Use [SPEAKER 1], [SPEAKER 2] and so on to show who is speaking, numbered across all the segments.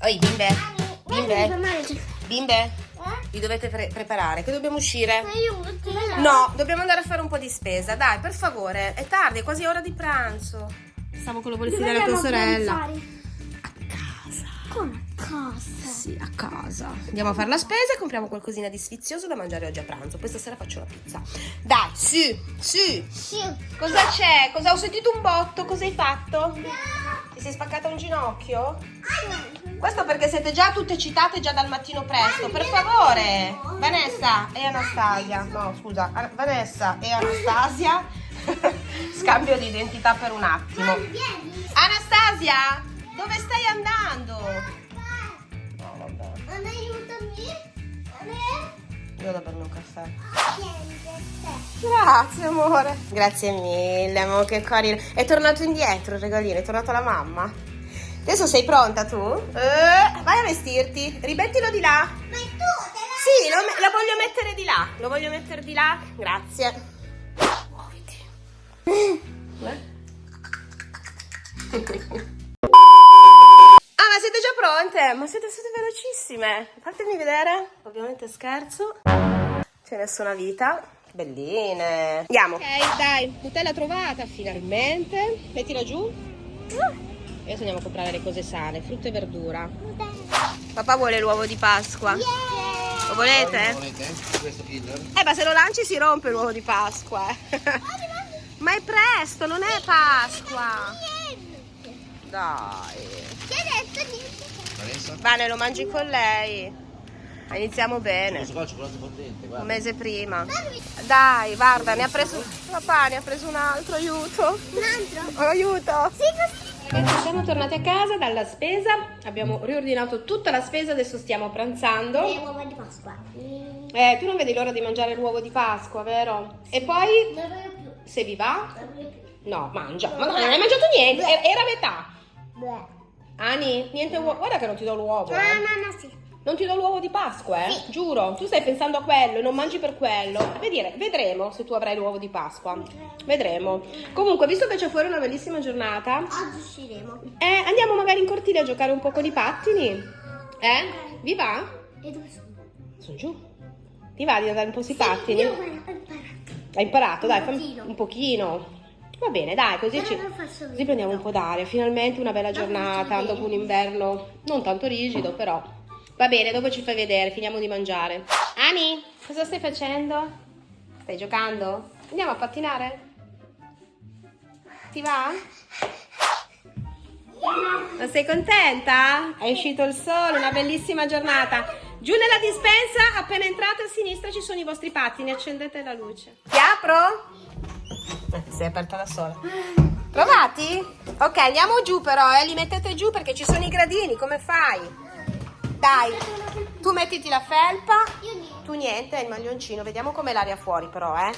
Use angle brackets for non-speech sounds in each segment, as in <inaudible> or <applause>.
[SPEAKER 1] Oi, bimbe. Bimbe.
[SPEAKER 2] Bimbe.
[SPEAKER 1] Bimbe. Vi dovete pre preparare, che dobbiamo uscire? No, dobbiamo andare a fare un po' di spesa. Dai, per favore, è tardi, è quasi ora di pranzo. Stavo con la bolletina della tua sorella. A casa.
[SPEAKER 2] Come a casa?
[SPEAKER 1] Sì, a casa. Andiamo a fare la spesa e compriamo qualcosina di sfizioso da mangiare oggi a pranzo. Questa sera faccio la pizza. Dai, su, su.
[SPEAKER 2] Sì.
[SPEAKER 1] Cosa c'è? Cosa ho sentito un botto? Cosa hai fatto? Ti sei spaccata un ginocchio? Questo perché siete già tutte citate già dal mattino presto. Per favore, Vanessa e Anastasia. No, scusa, An- Vanessa e Anastasia. <laughs> Scambio di identità per un attimo. Anastasia, dove stai andando? No, vabbè.
[SPEAKER 2] Aiutami.
[SPEAKER 1] Io da bere un caffè. Grazie amore. Grazie mille, amore, che carino. È tornato indietro il regalino, è tornato la mamma. Adesso sei pronta tu? Eh, vai a vestirti. Rimettilo di là.
[SPEAKER 2] Ma tu te la...
[SPEAKER 1] Sì, lo, lo voglio mettere di là. Lo voglio mettere di là. Grazie. Muoviti. Già pronte? Ma siete state velocissime. Fatemi vedere. Ovviamente scherzo. C'è nessuna vita. Belline. Andiamo. Ok, dai. Nutella trovata, finalmente. Mettila giù. Adesso andiamo a comprare le cose sane, frutta e verdura. Papà vuole l'uovo di Pasqua. Lo volete?
[SPEAKER 3] Volete? Questo killer?
[SPEAKER 1] Eh, ma se lo lanci si rompe l'uovo di Pasqua. eh. <laughs> ma è presto, non è Pasqua. Dai.
[SPEAKER 2] Che hai
[SPEAKER 3] Vanessa?
[SPEAKER 1] Vane, lo mangi con lei. Iniziamo bene.
[SPEAKER 3] Qua fondente,
[SPEAKER 1] Un mese prima. Dai, guarda, ne ha preso. Papà ne ha preso un altro, aiuto.
[SPEAKER 2] Un altro?
[SPEAKER 1] Oh, aiuto.
[SPEAKER 2] Sì, così.
[SPEAKER 1] Siamo tornati a casa dalla spesa. Abbiamo riordinato tutta la spesa, adesso stiamo pranzando.
[SPEAKER 2] Le uova di Pasqua.
[SPEAKER 1] Eh, tu non vedi l'ora di mangiare l'uovo di Pasqua, vero? E poi,
[SPEAKER 2] Non voglio più.
[SPEAKER 1] se vi va,
[SPEAKER 2] Non voglio più.
[SPEAKER 1] no, mangia. Ma no, non hai mangiato niente, era era metà.
[SPEAKER 2] Beh.
[SPEAKER 1] Ani, niente uovo. Guarda che non ti do l'uovo.
[SPEAKER 2] Ah,
[SPEAKER 1] eh.
[SPEAKER 2] no, no, sì.
[SPEAKER 1] Non ti do l'uovo di Pasqua, eh?
[SPEAKER 2] Sì.
[SPEAKER 1] Giuro. Tu stai pensando a quello e non mangi per quello. Vedere, vedremo se tu avrai l'uovo di Pasqua. Vedremo. Comunque, visto che c'è fuori una bellissima giornata,
[SPEAKER 2] Oggi usciremo.
[SPEAKER 1] eh, andiamo magari in cortile a giocare un po' con i pattini. Eh? Vi va?
[SPEAKER 2] E dove sono?
[SPEAKER 1] Sono giù. Ti va di andare un po' sui pattini?
[SPEAKER 2] Io ho imparato.
[SPEAKER 1] Hai imparato? Dai,
[SPEAKER 2] Un pochino.
[SPEAKER 1] un pochino. Va bene, dai, così ci... Così prendiamo un po' d'aria. Finalmente una bella giornata dopo un inverno non tanto rigido, però. Va bene, dopo ci fai vedere, finiamo di mangiare. Ani, cosa stai facendo? Stai giocando? Andiamo a pattinare? Ti va? Non sei contenta? È uscito il sole, una bellissima giornata. Giù nella dispensa, appena entrate a sinistra ci sono i vostri pattini, accendete la luce. Ti apro? Eh, si è aperta da sola. Provati? Ok, andiamo giù però, eh. Li mettete giù perché ci sono i gradini, come fai? Dai, tu mettiti la felpa. Tu niente, il maglioncino. Vediamo com'è l'aria fuori però, eh.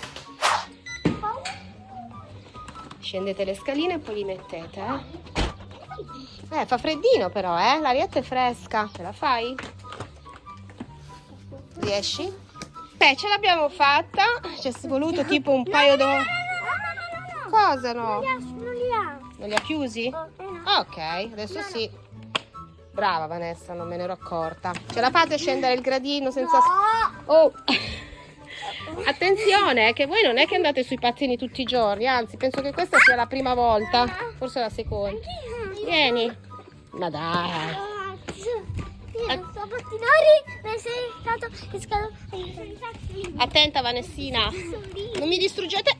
[SPEAKER 1] Scendete le scaline e poi li mettete, eh. Eh, fa freddino però, eh. L'arietta è fresca. Ce la fai? Riesci? Beh, ce l'abbiamo fatta. Ci è voluto tipo un paio d'ore. Cosa no?
[SPEAKER 2] Non li ha, non li ha.
[SPEAKER 1] Non li ha chiusi?
[SPEAKER 2] Eh, no.
[SPEAKER 1] Ah, ok, adesso sì. Brava Vanessa, non me ne ero accorta. Ce la fate scendere il gradino senza...
[SPEAKER 2] No.
[SPEAKER 1] Oh! <laughs> Attenzione, eh, che voi non è che andate sui pattini tutti i giorni, anzi, penso che questa sia la prima volta, forse la seconda. Vieni. Ma dai.
[SPEAKER 2] Io non so pattinare, ma sei stato.
[SPEAKER 1] Attenta Vanessina. Non mi distruggete...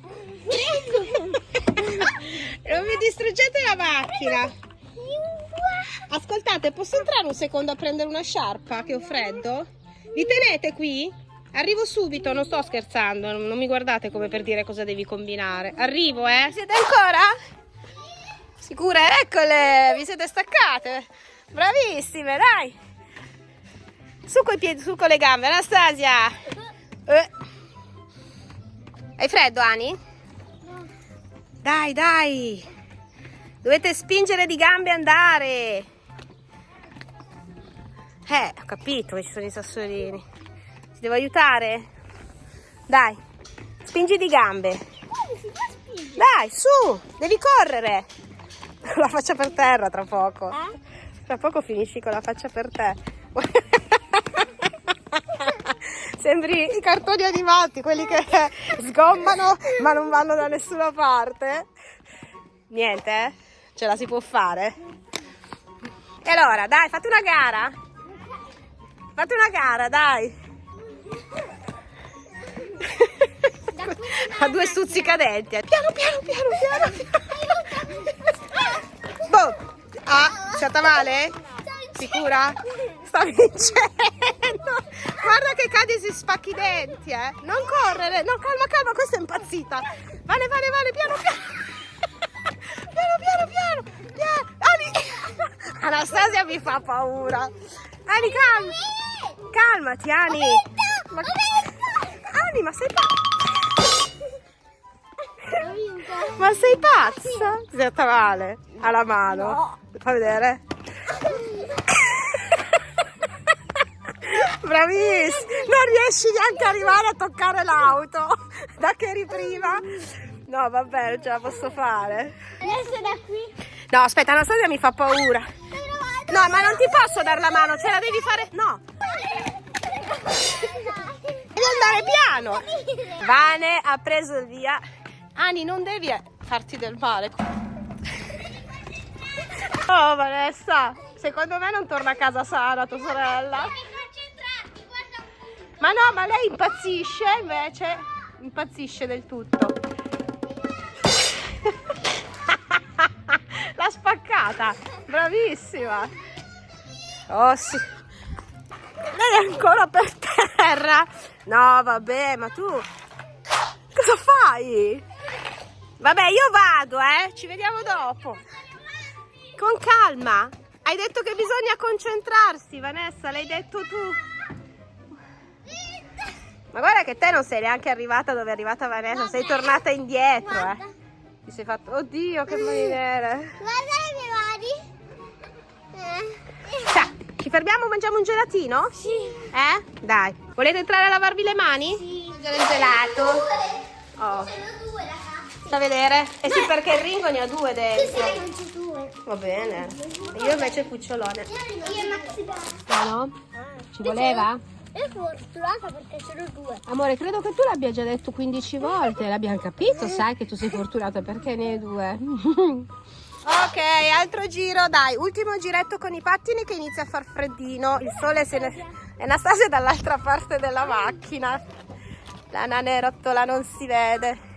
[SPEAKER 1] non mi distruggete la macchina. Ascoltate, posso entrare un secondo a prendere una sciarpa che ho freddo? Vi tenete qui? Arrivo subito, non sto scherzando, non mi guardate come per dire cosa devi combinare. Arrivo, eh? Siete ancora? Sicure? Eccole, vi siete staccate. Bravissime, dai. Su coi piedi, su con le gambe, Anastasia. Eh. Hai freddo, Ani? Dai, dai. Dovete spingere di gambe e andare. Eh, ho capito che ci sono i sassolini. Ti devo aiutare? Dai, spingi di gambe. Dai, su, devi correre. <laughs> La faccia per terra tra poco. Tra poco finisci con la faccia per te. Sembri i cartoni animati, quelli che sgommano ma non vanno da nessuna parte. Niente, eh? ce la si può fare. E allora, dai, fate una gara. Fate una gara, dai. <laughs> A due stuzzicadenti. eh. Piano, piano, piano, piano. piano. <laughs> Boh. Ah, sciata male? Sicura? Sta vincendo. Guarda che cade e si spacchi i denti, eh. Non correre. No, calma, calma, questa è impazzita. Vale, vale, vale, piano, <laughs> piano. Piano, piano, piano. piano. Ani. <laughs> Anastasia mi fa paura. Ani, calma. Calmati, Ani. Ma... Ani, <laughs> ma sei pazza? Ma sei pazza? Senta male. Alla mano. Fa vedere. Bravissima. Non riesci neanche ad arrivare a toccare l'auto. <laughs> Da che eri prima. No, vabbè, non ce la posso fare.
[SPEAKER 2] Adesso da qui.
[SPEAKER 1] No, aspetta, Anastasia mi fa paura. No, ma non ti posso dare la mano, ce la devi fare. No, devi andare piano. Vane ha preso il via. Ani, non devi farti del male. Oh, Vanessa, secondo me non torna a casa sana tua sorella. Ma no, ma lei impazzisce invece. Impazzisce del tutto. <laughs> L'ha spaccata. Bravissima. Oh sì. Lei è ancora per terra. No, vabbè, ma tu cosa fai? Vabbè, io vado, eh. Ci vediamo dopo. Con calma. Hai detto che bisogna concentrarsi, Vanessa, l'hai detto tu. Ma guarda che te non sei neanche arrivata dove è arrivata Vanessa, sei tornata indietro, eh. Ti sei fatto... Oddio, che marinere.
[SPEAKER 2] Guarda le mie mani. Eh.
[SPEAKER 1] Cioè, ci fermiamo, mangiamo un gelatino?
[SPEAKER 2] Sì.
[SPEAKER 1] Eh? Dai. Volete entrare a lavarvi le mani?
[SPEAKER 2] Sì.
[SPEAKER 1] Mangiare il gelato. Oh,
[SPEAKER 2] Sono due, ragazzi.
[SPEAKER 1] sta a vedere? Eh sì, perché il Ringo ne ha due dentro.
[SPEAKER 2] non c'è due.
[SPEAKER 1] Va bene. Io invece il cucciolone.
[SPEAKER 2] Io e Maxi
[SPEAKER 1] No, no? Ci voleva?
[SPEAKER 2] Io sono fortunata perché sono due.
[SPEAKER 1] Amore, credo che tu l'abbia già detto 15 volte, l'abbiamo capito, sai che tu sei fortunata perché ne hai due. <laughs> ok, altro giro, dai, ultimo giretto con i pattini che inizia a far freddino, il sole se ne... E Anastasia è dall'altra parte della macchina, la nanerottola non si vede.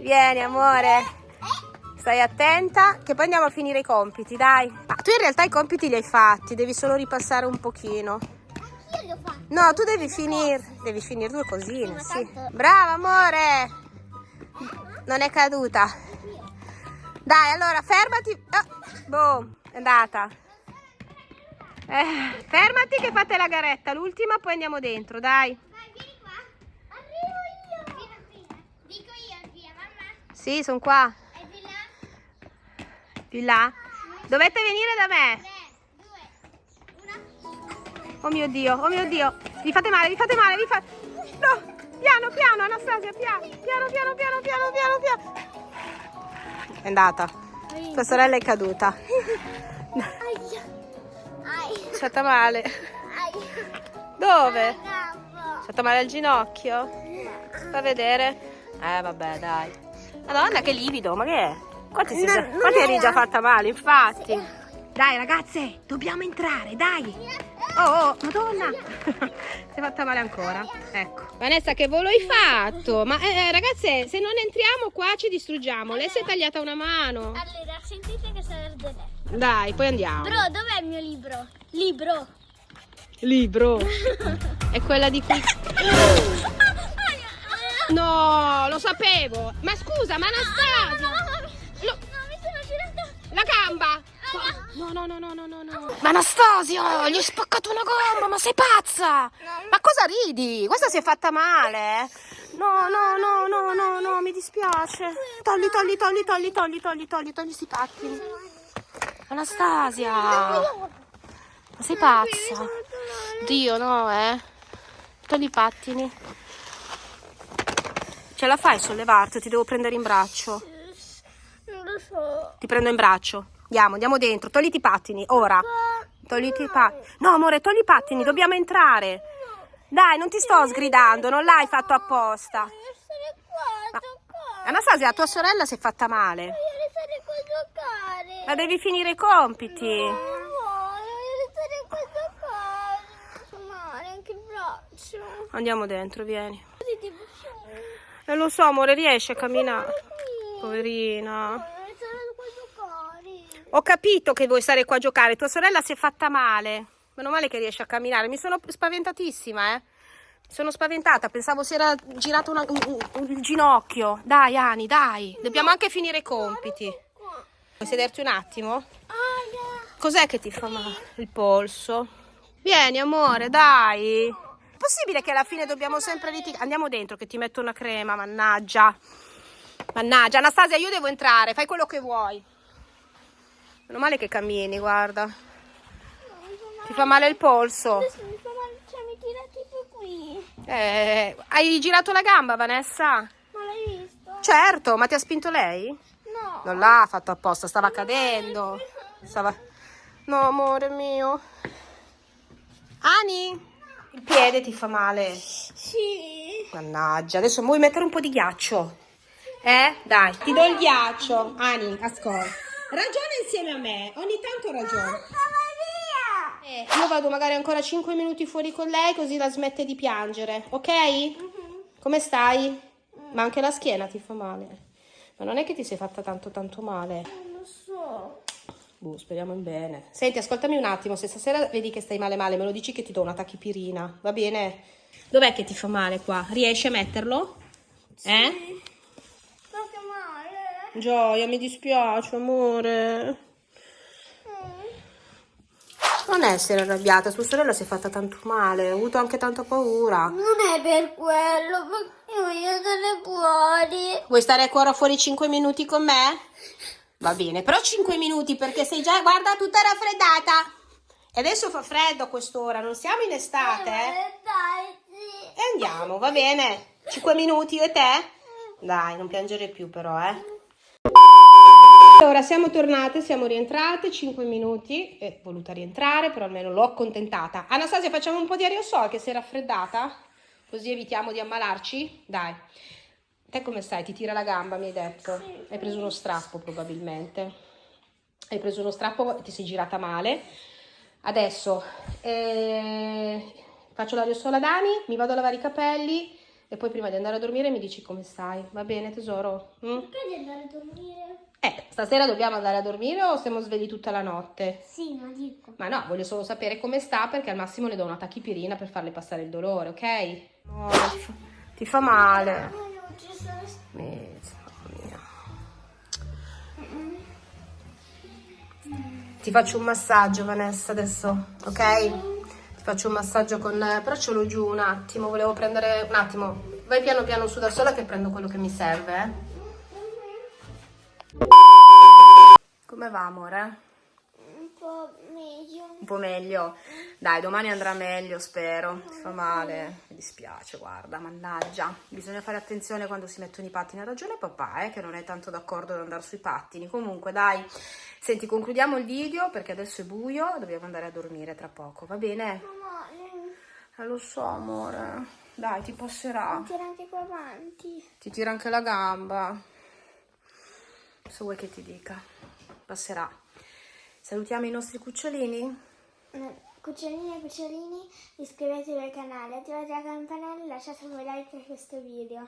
[SPEAKER 1] Vieni amore, stai attenta che poi andiamo a finire i compiti, dai. Ma tu in realtà i compiti li hai fatti, devi solo ripassare un pochino.
[SPEAKER 2] Io li ho fatti.
[SPEAKER 1] No, tu devi finire, devi finire due cosine, sì.
[SPEAKER 2] tanto-
[SPEAKER 1] Brava, amore. Non è caduta. Dai, allora, fermati. Ah, boh, è andata. Eh, fermati che fate la garetta, l'ultima, poi andiamo dentro, dai.
[SPEAKER 2] Vai, vieni qua. Arrivo io. Dico io, via, mamma.
[SPEAKER 1] Sì, sono qua.
[SPEAKER 2] È di là.
[SPEAKER 1] Di là. Dovete venire da me. Oh mio Dio, oh mio Dio. Vi fate male, vi fate male, vi fate... No, piano, piano, Anastasia, piano. Piano, piano, piano, piano, piano, piano. È andata. Tua sorella è caduta.
[SPEAKER 2] Ai.
[SPEAKER 1] È stata male. Dove?
[SPEAKER 2] Capo.
[SPEAKER 1] È stata male al ginocchio? Fa vedere. Eh, vabbè, dai. Madonna, che livido, ma che è? Quanti, si-
[SPEAKER 2] No, non
[SPEAKER 1] quanti eri già fatta male, infatti. Dai, ragazze, dobbiamo entrare, dai. Oh, oh, madonna. <laughs> si è fatta male ancora. Ecco. Vanessa, che volo hai fatto? Ma eh, ragazze, se non entriamo qua ci distruggiamo. Lei si è tagliata una mano.
[SPEAKER 2] Allora, sentite che sarebbe lei.
[SPEAKER 1] Dai, poi andiamo.
[SPEAKER 2] Bro, dov'è il mio libro? Libro.
[SPEAKER 1] Libro. <laughs> È quella di cui... <laughs> No, lo sapevo. Ma scusa, ma Anastasia. Lo-
[SPEAKER 2] No, mi sono girata.
[SPEAKER 1] La gamba! No, no, no, no, no, no, no. Ma Anastasia, gli hai spaccato una gamba, ma sei pazza! Ma cosa ridi? Questa si è fatta male. No, no, no, no, no, no, mi dispiace. Togli, togli, togli, togli, togli, togli, togli, togli sti pattini. Anastasia, ma sei pazza? Dio, no, eh. Togli i pattini. Ce la fai a sollevarti ti devo prendere in braccio?
[SPEAKER 2] Non lo so.
[SPEAKER 1] Ti prendo in braccio. Andiamo, andiamo dentro. Togliti i pattini, ora. Togliti i pattini. No, amore, togli i pattini, dobbiamo entrare. Dai, non ti sto sgridando, non l'hai fatto apposta. Ma-. Anastasia, tua sorella si è fatta male.
[SPEAKER 2] Voglio stare qua a giocare.
[SPEAKER 1] Ma devi finire i compiti.
[SPEAKER 2] Non voglio, voglio stare qua a giocare. Male anche il braccio.
[SPEAKER 1] Andiamo dentro, vieni.
[SPEAKER 2] Così tipo...
[SPEAKER 1] E lo so, amore, riesci a camminare. Poverina.
[SPEAKER 2] Voglio stare qua a giocare.
[SPEAKER 1] Ho capito che vuoi stare qua a giocare. Tua sorella si è fatta male. Meno male che riesci a camminare. Mi sono spaventatissima, eh. Sono spaventata. Pensavo si era girato una- un, un- il ginocchio. Dai, Ani, dai. Dobbiamo anche finire i compiti. Vuoi sederti un attimo? Cos'è che ti fa male? Il polso. Vieni, amore, dai. È possibile che alla fine dobbiamo sempre litigare? Andiamo dentro che ti metto una crema, mannaggia. Mannaggia, Anastasia, io devo entrare, fai quello che vuoi. Meno male che cammini, guarda. Ti fa male il polso.
[SPEAKER 2] Adesso mi fa male, cioè mi tira tipo qui.
[SPEAKER 1] Eh, hai girato la gamba, Vanessa?
[SPEAKER 2] Ma l'hai visto?
[SPEAKER 1] Certo, ma ti ha spinto lei?
[SPEAKER 2] No.
[SPEAKER 1] Non l'ha fatto apposta, stava cadendo. Stava... No, amore mio. Ani, il piede ti fa male.
[SPEAKER 2] Sì.
[SPEAKER 1] Mannaggia, adesso vuoi mettere un po' di ghiaccio? Eh? Dai, ti do il ghiaccio. Ani, ascolta. Ragiona insieme a me, ogni tanto ragiona. Eh, io vado magari ancora 5 minuti fuori con lei così la smette di piangere, ok? Come stai? Ma anche la schiena ti fa male. Ma non è che ti sei fatta tanto tanto male.
[SPEAKER 2] Non lo so.
[SPEAKER 1] Boh, speriamo in bene. Senti, ascoltami un attimo, se stasera vedi che stai male male, me lo dici che ti do una tachipirina, va bene? Dov'è che ti fa male qua? Riesci a metterlo? Eh? Gioia, mi dispiace, amore. Non essere arrabbiata, tua sorella si è fatta tanto male, ha avuto anche tanta paura.
[SPEAKER 2] Non è per quello, io voglio stare fuori.
[SPEAKER 1] Vuoi stare ancora fuori 5 minuti con me? Va bene, però 5 minuti perché sei già, guarda, tutta raffreddata. E adesso fa freddo a quest'ora, non siamo in estate, eh?
[SPEAKER 2] Eh, Dai, sì.
[SPEAKER 1] E andiamo, va bene? 5 minuti io e te? Dai, non piangere più però, eh. Allora, siamo tornate, siamo rientrate, 5 minuti, è voluta rientrare, però almeno l'ho accontentata. Anastasia, facciamo un po' di aerosol che si è raffreddata? Così evitiamo di ammalarci? Dai. Te come stai? Ti tira la gamba, mi hai detto? Hai preso uno strappo probabilmente. Hai preso uno strappo e ti sei girata male. Adesso eh, faccio l'aerosol a Dani, mi vado a lavare i capelli e poi prima di andare a dormire mi dici come stai. Va bene tesoro? Mm?
[SPEAKER 2] Perché di andare a dormire?
[SPEAKER 1] Eh, stasera dobbiamo andare a dormire o stiamo svegli tutta la notte?
[SPEAKER 2] Sì, ma dico.
[SPEAKER 1] Ma no, voglio solo sapere come sta perché al massimo le do una tachipirina per farle passare il dolore, ok? No, ti, fa, male. Ti faccio un massaggio, Vanessa, adesso, ok? Ti faccio un massaggio con... però ce l'ho giù un attimo, volevo prendere... Un attimo, vai piano piano su da sola che prendo quello che mi serve, eh? Come va, amore?
[SPEAKER 2] Un po' meglio.
[SPEAKER 1] Un po' meglio. Dai, domani andrà meglio, spero. Ti fa male. Mi dispiace, guarda, mannaggia. Bisogna fare attenzione quando si mettono i pattini. Ha ragione papà, eh, che non è tanto d'accordo ad andare sui pattini. Comunque, dai. Senti, concludiamo il video perché adesso è buio. Dobbiamo andare a dormire tra poco, va bene?
[SPEAKER 2] Mamma, non
[SPEAKER 1] Eh, lo so, amore. Dai, ti passerà.
[SPEAKER 2] tira anche qua avanti.
[SPEAKER 1] Ti tira anche la gamba. Se vuoi che ti dica. Passerà. Salutiamo i nostri cucciolini.
[SPEAKER 2] Eh, Cucciolini e cucciolini, iscrivetevi al canale, attivate la campanella e lasciate un like per questo video.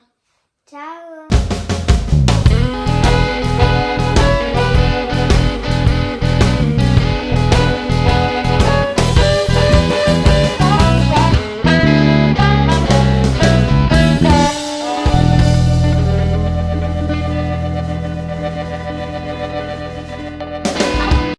[SPEAKER 2] Ciao!